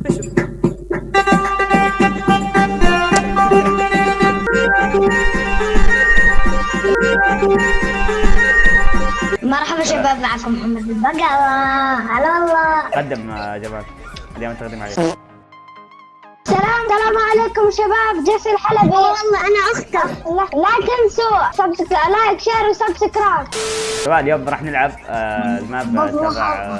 مرحبا شباب معكم محمد البقرة هلا والله. قدم يا جمال اليوم تقدم عليك. سلام سلام عليكم شباب. جيسي الحلبي والله أنا أختك. لا, لا تنسوا subsc... like share و subscribe شباب اليوم راح نلعب آه، ال map تبع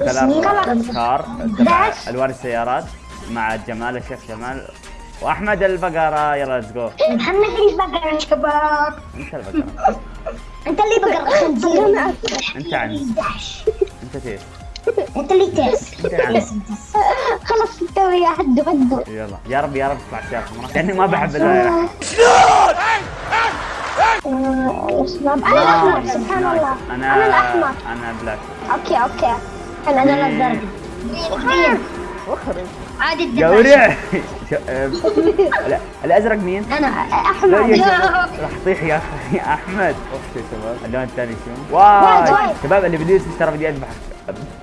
آه، color car تبع ألوان السيارات مع جمال الشيخ جمال وأحمد البقرة. يلا let's go محمد البقرة يا شباب؟ أنت البقرة. أنت اللي بقرة. خنزير أنت عن أنت تيس. أنت اللي تيس. أنت عن خلص استوي يا حد بدو يلا. يا رب يا رب تطلع سيارة حمراء لاني ما بحب ال- يا شباب أنا الأحمر سبحان الله. أنا أنا الأحمر. أنا black okay okay. عادي قورع شو- آه، لا، الأزرق مين؟ أنا شباب راح تطيح يا أخي أحمد. اوف يا شباب اللون الثاني شو؟ white. شباب اللي بده يشتري بدي اذبحك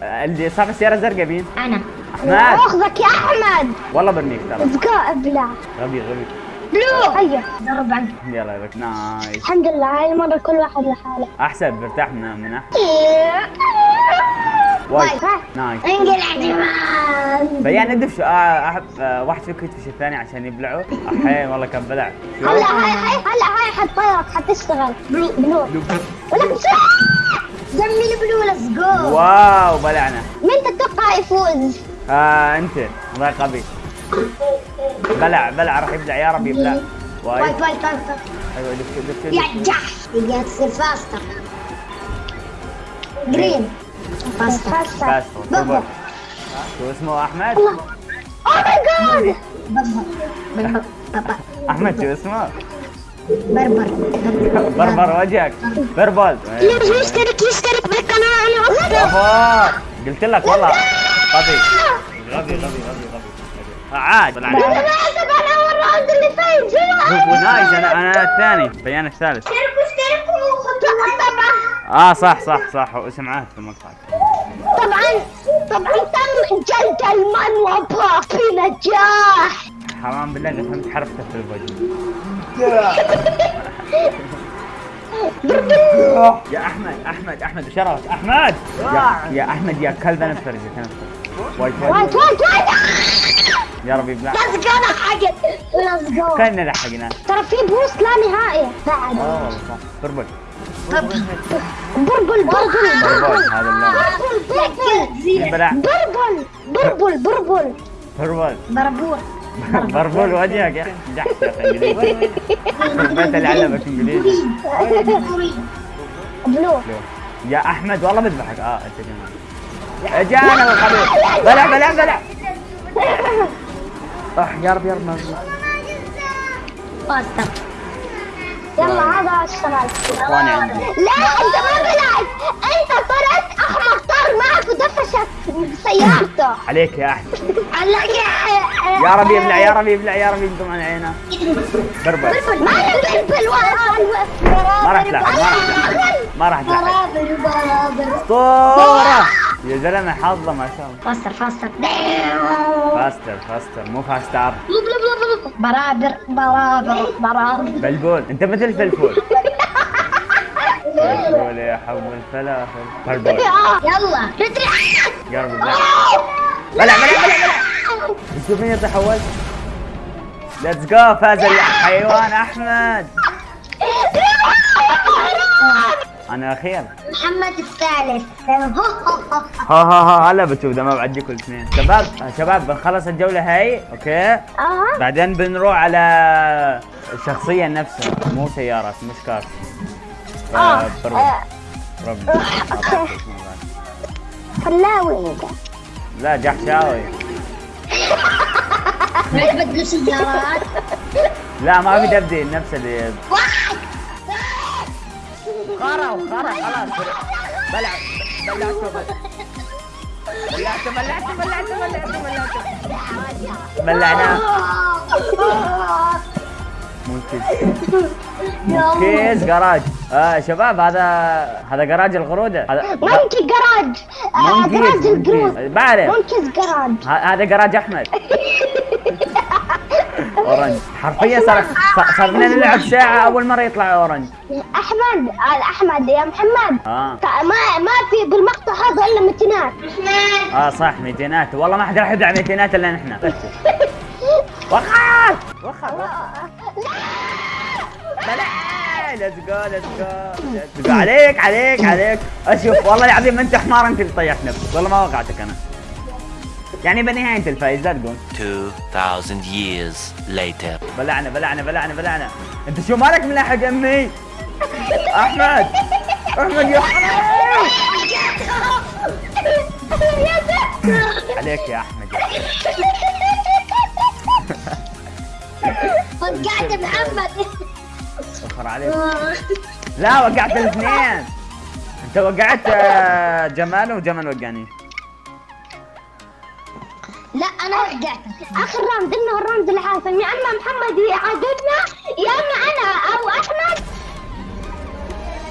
اللي صاحب السيارة الزرقاء مين؟ أنا. أحمد. أخذك يا أحمد. والله برميك ترى. ذكاء ابلع. غبي غبي. blue. هيا ضرب عنك يلا لك nice. الحمد لله هاي المرة كل واحد لحاله. أحسن برتاح من من أحمد. white. white. nice. انقلع جمال. فيان ادف شو آه أحب آه واحد فيكم يدفش الثاني عشان يبلعوا. الحين والله كان بلع؟ هلا هاي هاي هلا هاي حتطيرك حتشتغل blue blue. ولك زمي ال blue let's go wow بلعنا. مين تتوقع يفوز؟ آه أنت. والله غبي. بلع بلع راح يبلع. يا رب يبلع. white. white white white أيوه دف دف يا جحش تبغى تصير faster green purple شو اسمه احمد؟ oh my god احمد شو اسمه؟ purple purple وجهك. purple ليش يشترك يشترك بالقناة. أنا أصلا purple. قلت لك والله. غبي غبي غبي غبي غبي. عاد. أنا اسف أنا أول round اللي nice أنا أنا الثاني. بيان الثالث. اشتركوا اشتركوا طبعا آه صح صح صح. اسم عهد في المقطع. طبعا طبعا تم جلد المنوبة بنجاح حرام بالله اني فهمت حرفته في الوجه يا أحمد أحمد أحمد شرفت أحمد! يا, يا أحمد يا كلب أنا بفرجك أنا بفرجك. وايد وايد. وايد وايد يا رب يبلع ليتس جو حقت ليتس جو كلنا لحقنا ترى في بوست لا نهائي. بعد آه والله صح. purple. purple purple purple هذا اللون purple purple purple. purple. purple purple وجهك يا أخي. أخي إنجليزي. بيت اللي علمك إنجليزي. blue. يا أحمد والله بذبحك آه أنت جمال اجانا الخبيث بلع بلع بلع اح يا رب يا رب ما يلا هذا إخواني عندي. لا أنت ما بلعت. أنت طرت معك ودفشك. سيارته عليك يا أحمد. علق يا رب يبلع يا رب يبلع يا رب ينقم عن عينه بربل بربل ما له بربل ما راح تلعب ما راح تلعب. ما راح تلعب. برابر برابر أسطورة. يا زلمة حظه ما شاء الله. فاستر فاستر. فاستر فاستر. مو فاستر. برابر برابر برابر. بلبول. انت مثل فلفول فلفول يا حب الفلافل فلبول يلا ندري يا رب يبلع بلع بلع بلع شوف مين اول ليتس جو فاز الحيوان احمد أنا اخير محمد الثالث ها ها ها هلا بتشوف ده ما بعديكم الاثنين شباب شباب بنخلص الجوله هاي okay آه بعدين بنروح على الشخصيه نفسها مو سيارات مش car آه. آه. purple فلاوي انت لا جحشاوي. لعبة له سيارات لا ما في دبدي نفس اللي واحد. خرا وخرا خلاص. بلع. بلعته بلعته بلعته بلعته بلعته بلعناه monkeys garage. آه شباب هذا هذا جراج القروده هذا monkey garage. آه، monkeys، جراج القرود monkeys. بعرف. monkeys garage. ه- هذا جراج أحمد. orange حرفيا صار لنا نلعب ساعة أول مرة يطلع orange أحمد آه، أحمد يا محمد. آه. تا- ما ما في بالمقطع هذا إلا متينات آه صح ميتينات. والله ما حد راح يبلع ميتينات إلا نحن. وخر وخر يلا let's go let's go let's go عليك عليك عليك. أشوف والله العظيم أنت حمار أنت اللي طيحت نفسك. والله ما وقعتك أنا. يعني بنهاية الفايز لا تقول. 2,000 years later. بلعنا بلعنا بلعنا بلعنا. أنت شو مالك ملاحق أمي؟ أحمد أحمد يا حرام عليك يا أحمد. وقعت محمد. وخر عليك. لا وقعت الاثنين. انت وقعت آه، جمال وجمال وقعني. لا أنا وقعت. آخر round انه ال round الحاسم يا أما محمد يعادلنا يا أما أنا أو أحمد.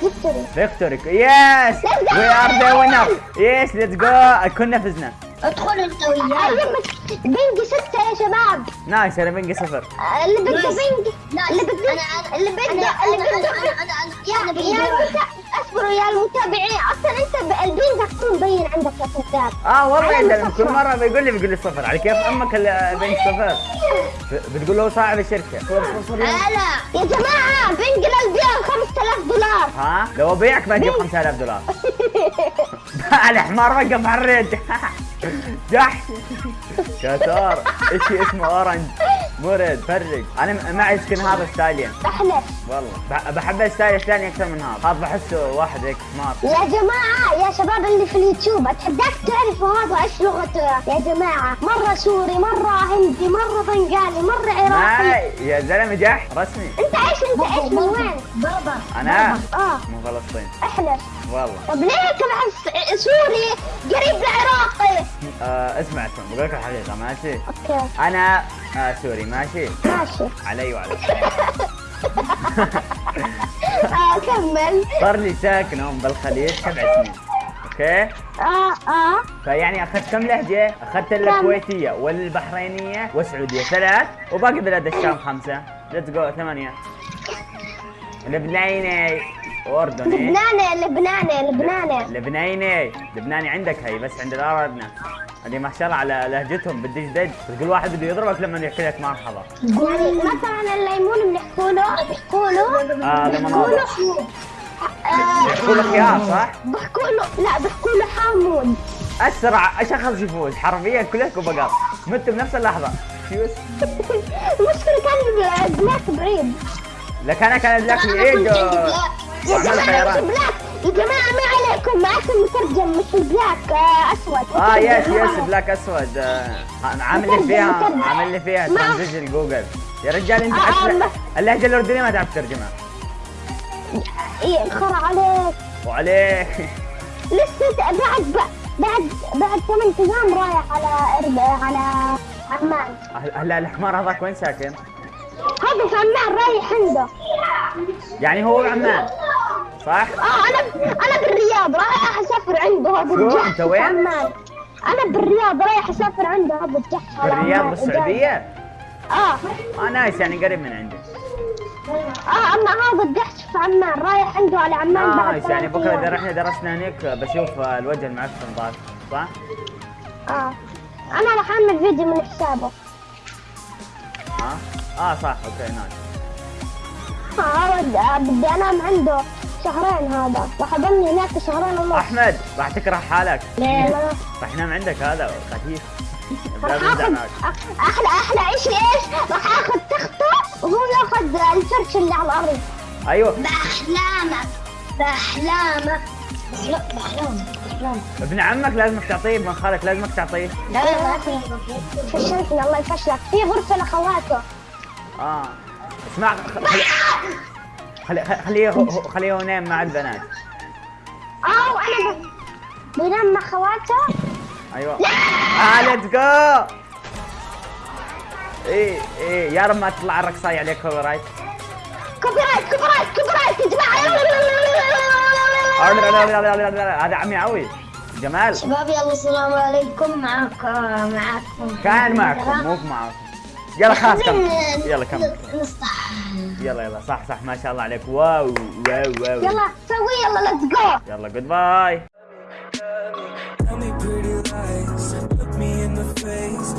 victory victory yes we are the winner yes let's go كنا فزنا. ادخل انت وياي. ping ي ستة يا شباب. nice أنا ping ي صفر. اللي بده ping اللي بده اللي بده اللي بده يا يا المتا- اصبروا يا المتابعين. أصلا أنت ال ping تكون مبين عندك يا كذاب آه والله كل. مرة بيقول لي بيقول لي صفر. على كيف أمك ال ping صفر؟ بتقول له صاحب الشركة. صفر صفر يا- يا جماعة ping للبيع 5000 دولار. ها؟ لو ابيعك بجيب 5000 دولار. الحمار وقف على ال red جحش كتار. إشي اسمه orange. مرد فرق أنا م- معي skin هذا ستايلين احلف والله. بح- بحب ال style الثاني أكثر من هذا. هذا بحسه واحد هيك حمار يا جماعة يا شباب اللي في اليوتيوب أتحداك تعرفوا هذا إيش لغته؟ يا جماعة مرة سوري مرة هندي مرة بنغالي مرة عراقي. ماي يا زلمة جحش رسمي. أنت إيش أنت إيش من وين؟ بابا أنا؟ آه. من فلسطين احلف والله. طب ليه تبع اسمع اسمع بقول لك الحقيقة ماشي؟ okay. أنا آه سوري ماشي؟ ماشي. علي وعليك آه كمل. صار لي ساكن هون بالخليج سبع سنين. okay؟ آه آه. فيعني أخذت كم لهجة؟ أخذت الكويتية والبحرينية والسعودية. ثلاث. وباقي بلاد الشام خمسة. let's go ثمانية. لبناني واردني لبناني لبناني لبناني. لبناني؟ لبناني عندك هي بس عند الاردن هذه ما شاء الله على لهجتهم بدي جديد تقول واحد بده يضربك لما يحكي لك مرحبا. يعني مثلا الليمون بنحكوا له بيحكوا له آه بيحكوا له يحكوا لك اياها صح؟ بيحكوا له لا بيحكوا له حامود اسرع شخص يفوز حرفيا كلكم بقر متوا بنفس اللحظة. فيوز المشكلة كان البلاك بريد. لك أنا كان بلاك. العيد يا جماعة بلاك. يا جماعة ما عليكم معكم مترجم مش البلاك آه، أسود. آه يس يس. بلاك أسود. آه، عامل لي فيها عامل لي فيها. ترانزيشن جوجل. يا رجال أنت آه، حتى اللهجة الأردنية ما تعرف ترجمها. إيه خرا عليك. وعليك. لسه بعد بعد بعد ثمان أيام رايح على على عمان هلا الحمار هذاك وين ساكن؟ هذا في عمان رايح عنده. يعني هو بعمان صح؟ آه أنا أنا بالرياض رايح أسافر عنده هذا؟ الجحش أنت وين؟ عمان أنا بالرياض رايح أسافر عنده هذا الجحش بالرياض عمان. بالسعودية؟ آه آه nice يعني قريب من عندي آه أما هذا الجحش في عمان رايح عنده على عمان بعد nice يعني بكرة إذا. رحنا درسنا هناك بشوف آه، الوجه المعفن ضاك صح؟ آه أنا راح أعمل فيديو من حسابه آه آه صح okay nice آه آه، بدي أنام عنده شهرين هذا. راح اضلني هناك شهرين ونص. أحمد راح تكره حالك. ليه؟ راح ينام عندك هذا خفيف. أحلى أحلى شيء إيش؟ راح آخذ تخته وهو يأخذ الفرش اللي على الأرض. أيوه. بأحلامك. بأحلامك. بأحلامك. بأحلامك. ابن عمك لازمك تعطيه ابن خالك لازمك تعطيه. لا لا فشلتني الله يفشلك. في غرفة لأخواته. آه. اسمع خليه خليه هو ينام مع البنات. وأنا ب- بينام مع خواته أيوه. آه let's go إيه إيه يا رب ما تطلع الرقصاية عليك كوبي رايت كوبي رايت كوبي رايت كوبي رايت يا جماعة. هذا عمي عوي. جمال. شباب يلا السلام عليكم. معك معكم كان معكم مو معكم. يلا خلاص كم يلا كم نصح يلا يلا صح صح ما شاء الله عليك wow واو واو يلا سوي يلا ليتس جو يلا جود باي Tell me pretty lies, look me in the face.